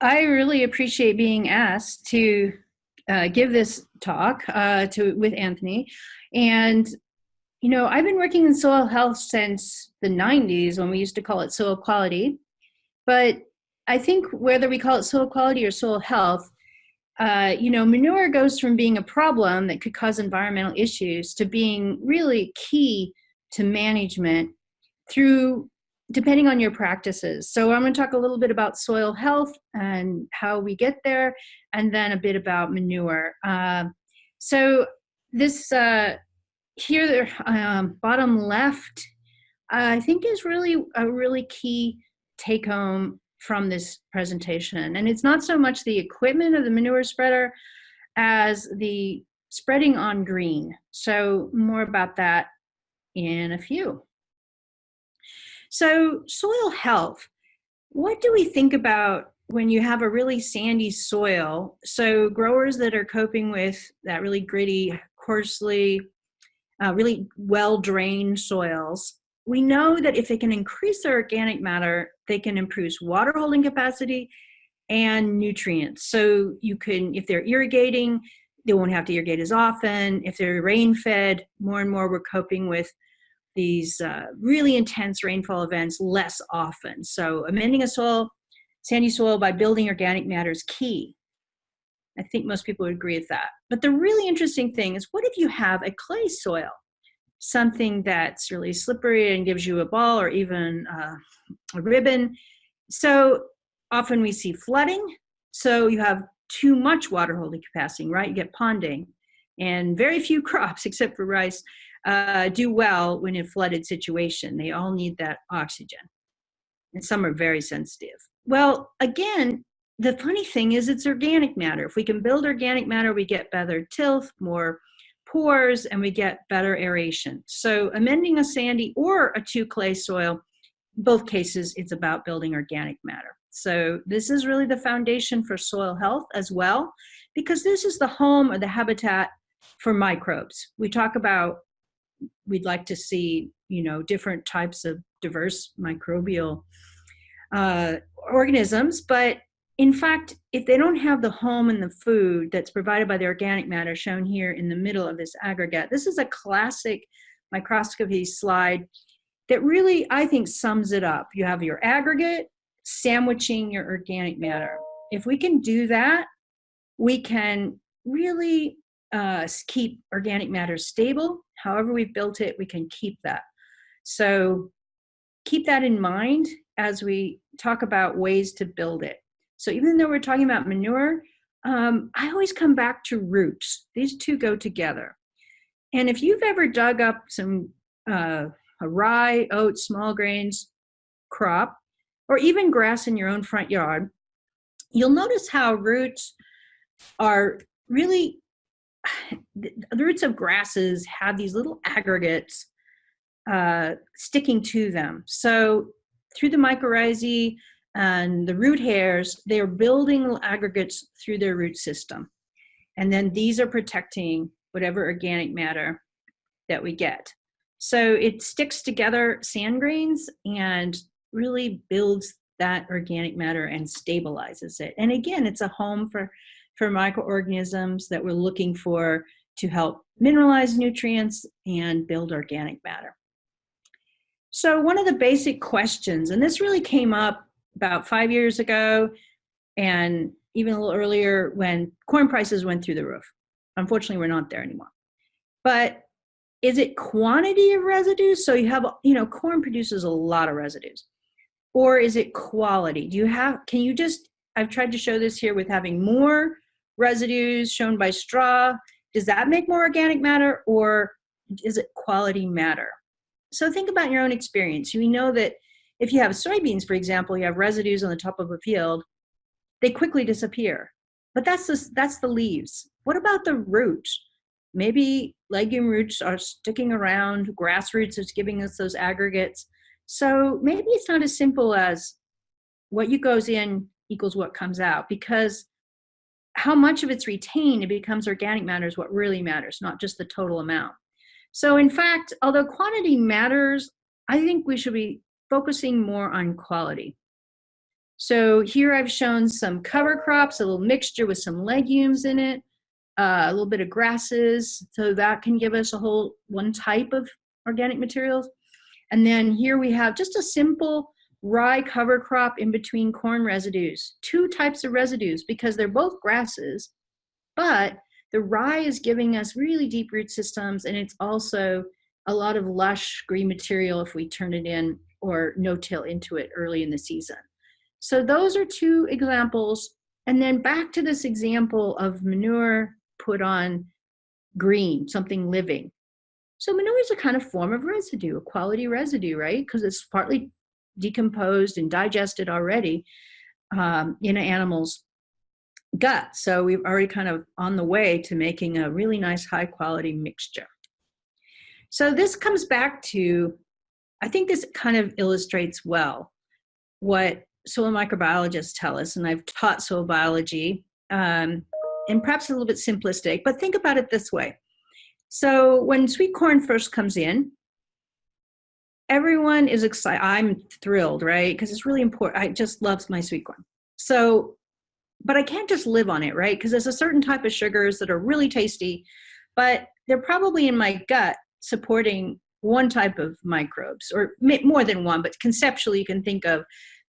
I really appreciate being asked to uh, give this talk uh, to with Anthony. And, you know, I've been working in soil health since the 90s when we used to call it soil quality. But I think whether we call it soil quality or soil health, uh, you know, manure goes from being a problem that could cause environmental issues to being really key to management through depending on your practices. So I'm going to talk a little bit about soil health and how we get there, and then a bit about manure. Uh, so this uh, here, um, bottom left, I think is really a really key take home from this presentation. And it's not so much the equipment of the manure spreader as the spreading on green. So more about that in a few. So soil health, what do we think about when you have a really sandy soil? So growers that are coping with that really gritty, coarsely, uh, really well-drained soils, we know that if they can increase their organic matter, they can improve water holding capacity and nutrients. So you can, if they're irrigating, they won't have to irrigate as often. If they're rain fed, more and more we're coping with these uh, really intense rainfall events less often. So amending a soil, sandy soil by building organic matter is key. I think most people would agree with that. But the really interesting thing is what if you have a clay soil? Something that's really slippery and gives you a ball or even uh, a ribbon. So often we see flooding. So you have too much water holding capacity, right? You get ponding and very few crops except for rice uh, do well when in a flooded situation. They all need that oxygen. And some are very sensitive. Well, again, the funny thing is it's organic matter. If we can build organic matter, we get better tilth, more pores, and we get better aeration. So amending a sandy or a two clay soil, both cases, it's about building organic matter. So this is really the foundation for soil health as well, because this is the home or the habitat for microbes. We talk about we'd like to see, you know, different types of diverse microbial uh, organisms. But in fact, if they don't have the home and the food that's provided by the organic matter shown here in the middle of this aggregate, this is a classic microscopy slide that really, I think, sums it up. You have your aggregate sandwiching your organic matter. If we can do that, we can really uh, keep organic matter stable. However we've built it, we can keep that. So keep that in mind as we talk about ways to build it. So even though we're talking about manure, um, I always come back to roots. These two go together. And if you've ever dug up some uh, a rye, oats, small grains crop, or even grass in your own front yard, you'll notice how roots are really the roots of grasses have these little aggregates uh, sticking to them. So through the mycorrhizae and the root hairs, they're building aggregates through their root system. And then these are protecting whatever organic matter that we get. So it sticks together sand grains and really builds that organic matter and stabilizes it. And again, it's a home for for microorganisms that we're looking for to help mineralize nutrients and build organic matter. So one of the basic questions, and this really came up about five years ago and even a little earlier when corn prices went through the roof. Unfortunately, we're not there anymore. But is it quantity of residues? So you have, you know, corn produces a lot of residues. Or is it quality? Do you have, can you just, I've tried to show this here with having more residues shown by straw, does that make more organic matter or is it quality matter? So think about your own experience. We know that if you have soybeans, for example, you have residues on the top of a field, they quickly disappear. But that's the, that's the leaves. What about the roots? Maybe legume roots are sticking around, grass roots is giving us those aggregates. So maybe it's not as simple as what you goes in equals what comes out because how much of it's retained it becomes organic matter is what really matters, not just the total amount. So in fact, although quantity matters, I think we should be focusing more on quality. So here I've shown some cover crops, a little mixture with some legumes in it, uh, a little bit of grasses. So that can give us a whole one type of organic materials. And then here we have just a simple rye cover crop in between corn residues. Two types of residues because they're both grasses, but the rye is giving us really deep root systems and it's also a lot of lush green material if we turn it in or no-till into it early in the season. So those are two examples. And then back to this example of manure put on green, something living. So manure is a kind of form of residue, a quality residue, right? Because it's partly decomposed and digested already um, in an animal's gut. So we've already kind of on the way to making a really nice high quality mixture. So this comes back to, I think this kind of illustrates well what soil microbiologists tell us, and I've taught soil biology, um, and perhaps a little bit simplistic, but think about it this way. So when sweet corn first comes in, everyone is excited. I'm thrilled, right? Because it's really important. I just love my sweet corn. So, but I can't just live on it, right? Because there's a certain type of sugars that are really tasty, but they're probably in my gut supporting one type of microbes or more than one, but conceptually you can think of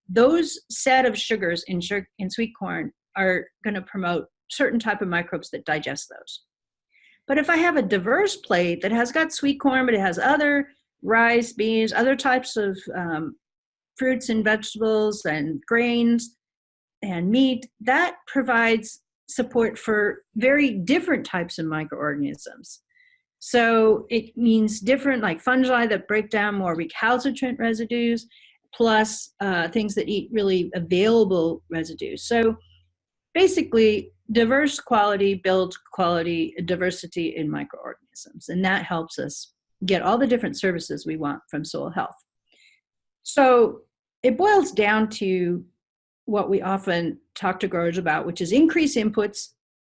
those set of sugars in, sugar, in sweet corn are going to promote certain type of microbes that digest those. But if I have a diverse plate that has got sweet corn, but it has other rice, beans, other types of um, fruits and vegetables and grains and meat, that provides support for very different types of microorganisms. So it means different like fungi that break down more recalcitrant residues, plus uh, things that eat really available residues. So basically, diverse quality builds quality diversity in microorganisms, and that helps us get all the different services we want from soil health. So it boils down to what we often talk to growers about, which is increase inputs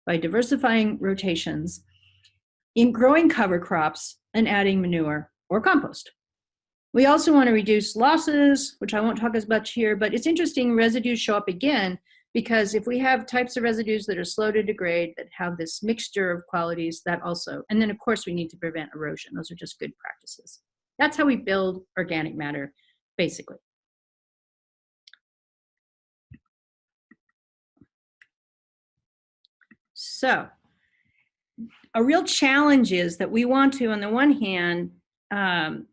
by diversifying rotations in growing cover crops and adding manure or compost. We also want to reduce losses, which I won't talk as much here, but it's interesting residues show up again because if we have types of residues that are slow to degrade, that have this mixture of qualities, that also, and then of course we need to prevent erosion. Those are just good practices. That's how we build organic matter, basically. So a real challenge is that we want to, on the one hand, um,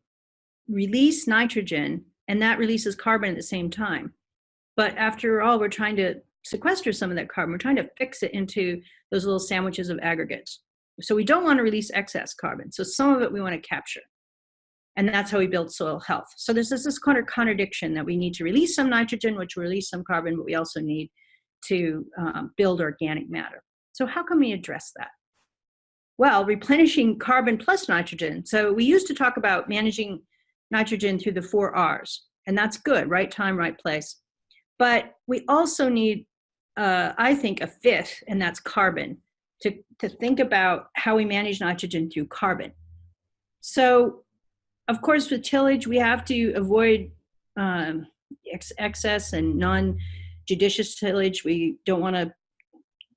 release nitrogen and that releases carbon at the same time. But after all, we're trying to sequester some of that carbon. We're trying to fix it into those little sandwiches of aggregates. So we don't want to release excess carbon. So some of it we want to capture. And that's how we build soil health. So there's this, this kind of contradiction that we need to release some nitrogen, which will release some carbon, but we also need to um, build organic matter. So how can we address that? Well, replenishing carbon plus nitrogen. So we used to talk about managing nitrogen through the four R's, and that's good, right time, right place. But we also need uh, I think, a fifth, and that's carbon, to, to think about how we manage nitrogen through carbon. So, of course, with tillage, we have to avoid um, ex excess and non-judicious tillage. We don't want to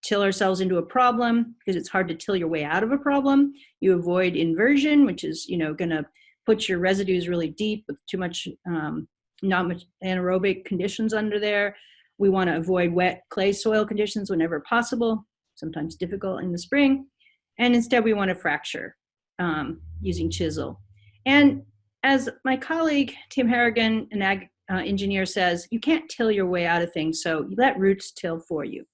till ourselves into a problem because it's hard to till your way out of a problem. You avoid inversion, which is, you know, going to put your residues really deep with too much, um, not much anaerobic conditions under there. We want to avoid wet clay soil conditions whenever possible, sometimes difficult in the spring. And instead we want to fracture um, using chisel. And as my colleague, Tim Harrigan, an ag uh, engineer says, you can't till your way out of things, so you let roots till for you.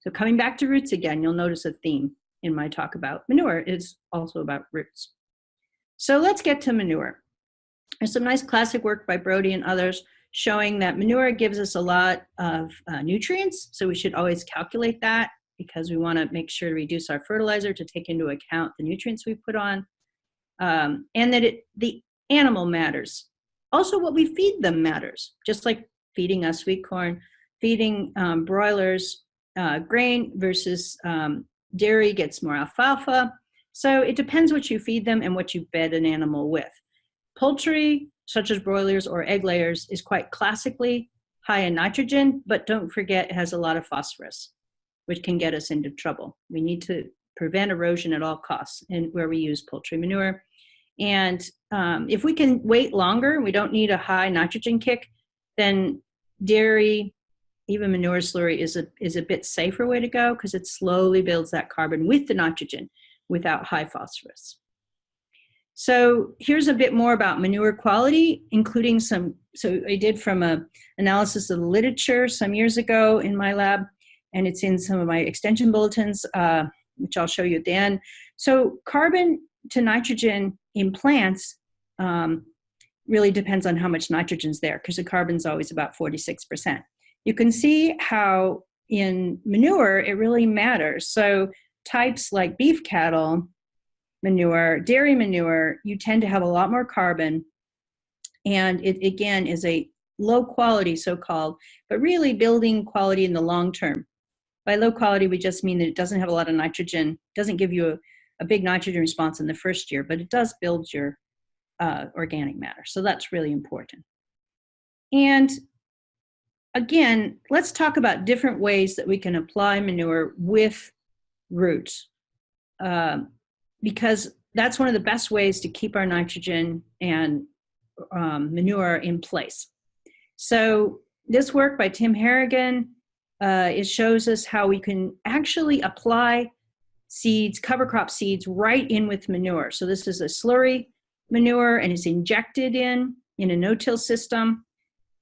So coming back to roots again, you'll notice a theme in my talk about manure is also about roots. So let's get to manure. There's some nice classic work by Brodie and others showing that manure gives us a lot of uh, nutrients. So we should always calculate that because we want to make sure to reduce our fertilizer to take into account the nutrients we put on. Um, and that it, the animal matters. Also what we feed them matters, just like feeding us sweet corn, feeding um, broilers uh, grain versus um, dairy gets more alfalfa. So it depends what you feed them and what you bed an animal with. Poultry such as broilers or egg layers, is quite classically high in nitrogen, but don't forget it has a lot of phosphorus, which can get us into trouble. We need to prevent erosion at all costs and where we use poultry manure. And um, if we can wait longer, we don't need a high nitrogen kick, then dairy, even manure slurry is a, is a bit safer way to go because it slowly builds that carbon with the nitrogen without high phosphorus. So here's a bit more about manure quality, including some, so I did from a analysis of the literature some years ago in my lab, and it's in some of my extension bulletins, uh, which I'll show you at the end. So carbon to nitrogen in plants um, really depends on how much nitrogen's there because the carbon's always about 46%. You can see how in manure it really matters. So types like beef cattle manure, dairy manure, you tend to have a lot more carbon and it again is a low quality so-called, but really building quality in the long term. By low quality, we just mean that it doesn't have a lot of nitrogen, doesn't give you a, a big nitrogen response in the first year, but it does build your uh, organic matter. So that's really important. And again, let's talk about different ways that we can apply manure with roots. Um, because that's one of the best ways to keep our nitrogen and um, manure in place. So this work by Tim Harrigan, uh, it shows us how we can actually apply seeds, cover crop seeds, right in with manure. So this is a slurry manure and it's injected in, in a no-till system.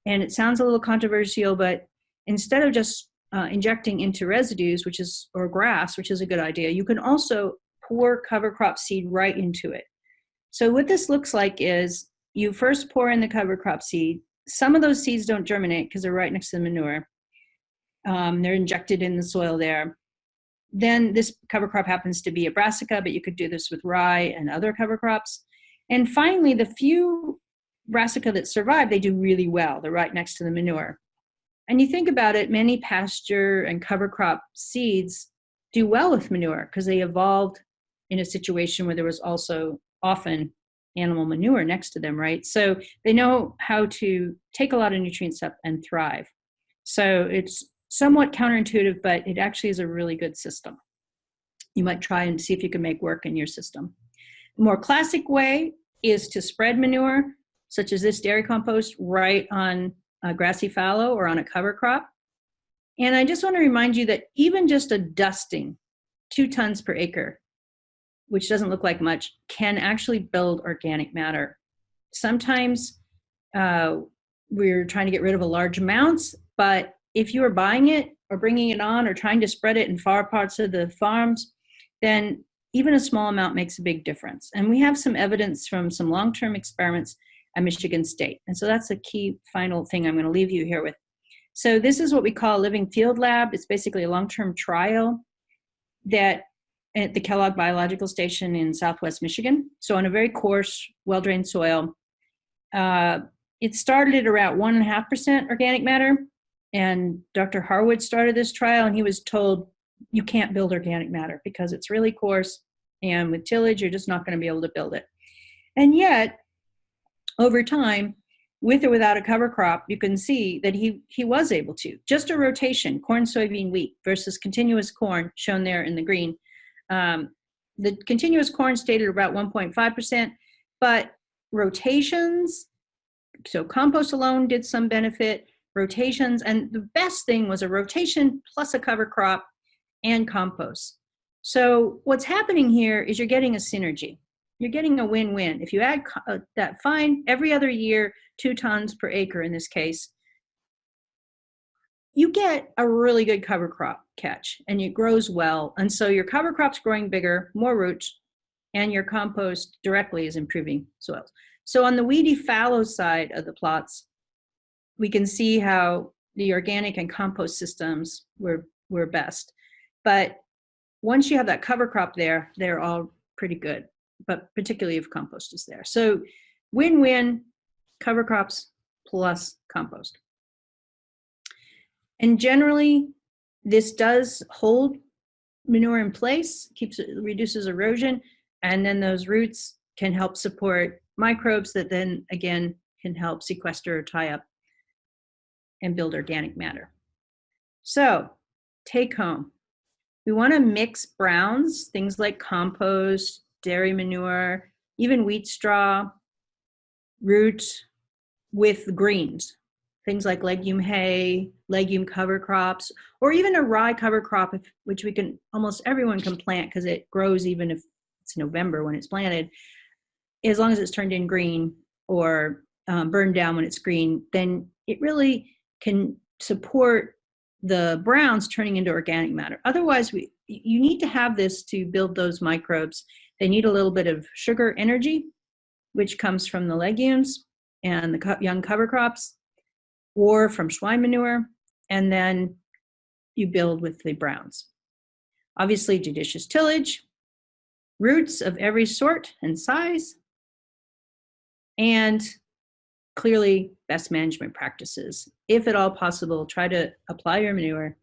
And it sounds a little controversial, but instead of just uh, injecting into residues, which is, or grass, which is a good idea, you can also pour cover crop seed right into it. So what this looks like is you first pour in the cover crop seed. Some of those seeds don't germinate because they're right next to the manure. Um, they're injected in the soil there. Then this cover crop happens to be a brassica, but you could do this with rye and other cover crops. And finally, the few brassica that survive, they do really well. They're right next to the manure. And you think about it, many pasture and cover crop seeds do well with manure because they evolved in a situation where there was also often animal manure next to them, right? So they know how to take a lot of nutrients up and thrive. So it's somewhat counterintuitive, but it actually is a really good system. You might try and see if you can make work in your system. The more classic way is to spread manure, such as this dairy compost, right on a grassy fallow or on a cover crop. And I just want to remind you that even just a dusting, two tons per acre, which doesn't look like much, can actually build organic matter. Sometimes uh, we're trying to get rid of a large amounts, but if you are buying it or bringing it on or trying to spread it in far parts of the farms, then even a small amount makes a big difference. And we have some evidence from some long-term experiments at Michigan State. And so that's a key final thing I'm gonna leave you here with. So this is what we call a living field lab. It's basically a long-term trial that at the Kellogg Biological Station in Southwest Michigan. So on a very coarse, well-drained soil. Uh, it started at around one and a half percent organic matter. And Dr. Harwood started this trial and he was told you can't build organic matter because it's really coarse and with tillage, you're just not gonna be able to build it. And yet, over time, with or without a cover crop, you can see that he, he was able to. Just a rotation, corn, soybean, wheat versus continuous corn shown there in the green, um, the continuous corn stayed at about 1.5%, but rotations, so compost alone did some benefit, rotations, and the best thing was a rotation plus a cover crop and compost. So what's happening here is you're getting a synergy. You're getting a win-win. If you add uh, that fine every other year, two tons per acre in this case, you get a really good cover crop catch and it grows well. And so your cover crop's growing bigger, more roots, and your compost directly is improving soils. So on the weedy fallow side of the plots, we can see how the organic and compost systems were, were best. But once you have that cover crop there, they're all pretty good, but particularly if compost is there. So win-win cover crops plus compost. And generally, this does hold manure in place, keeps it, reduces erosion, and then those roots can help support microbes that then again can help sequester or tie up and build organic matter. So take home. We want to mix browns, things like compost, dairy manure, even wheat straw, roots, with greens, things like legume hay, legume cover crops, or even a rye cover crop, which we can almost everyone can plant because it grows even if it's November when it's planted. As long as it's turned in green or um, burned down when it's green, then it really can support the browns turning into organic matter. Otherwise, we you need to have this to build those microbes. They need a little bit of sugar energy, which comes from the legumes and the young cover crops, or from swine manure, and then you build with the browns. Obviously, judicious tillage, roots of every sort and size, and clearly best management practices. If at all possible, try to apply your manure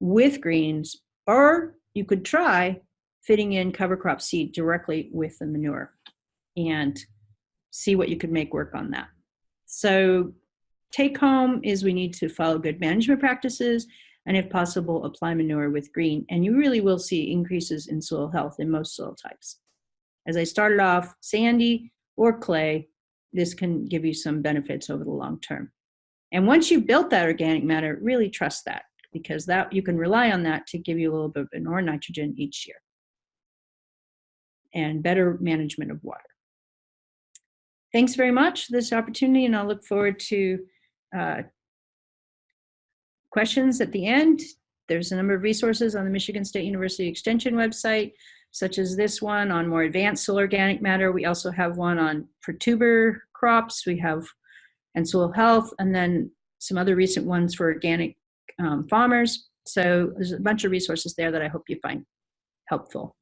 with greens, or you could try fitting in cover crop seed directly with the manure and see what you could make work on that. So take home is we need to follow good management practices and if possible, apply manure with green. And you really will see increases in soil health in most soil types. As I started off, sandy or clay, this can give you some benefits over the long term. And once you've built that organic matter, really trust that because that you can rely on that to give you a little bit of more nitrogen each year and better management of water. Thanks very much for this opportunity and I'll look forward to uh, questions at the end. There's a number of resources on the Michigan State University Extension website such as this one on more advanced soil organic matter. We also have one on for tuber crops. We have and soil health, and then some other recent ones for organic um, farmers. So there's a bunch of resources there that I hope you find helpful.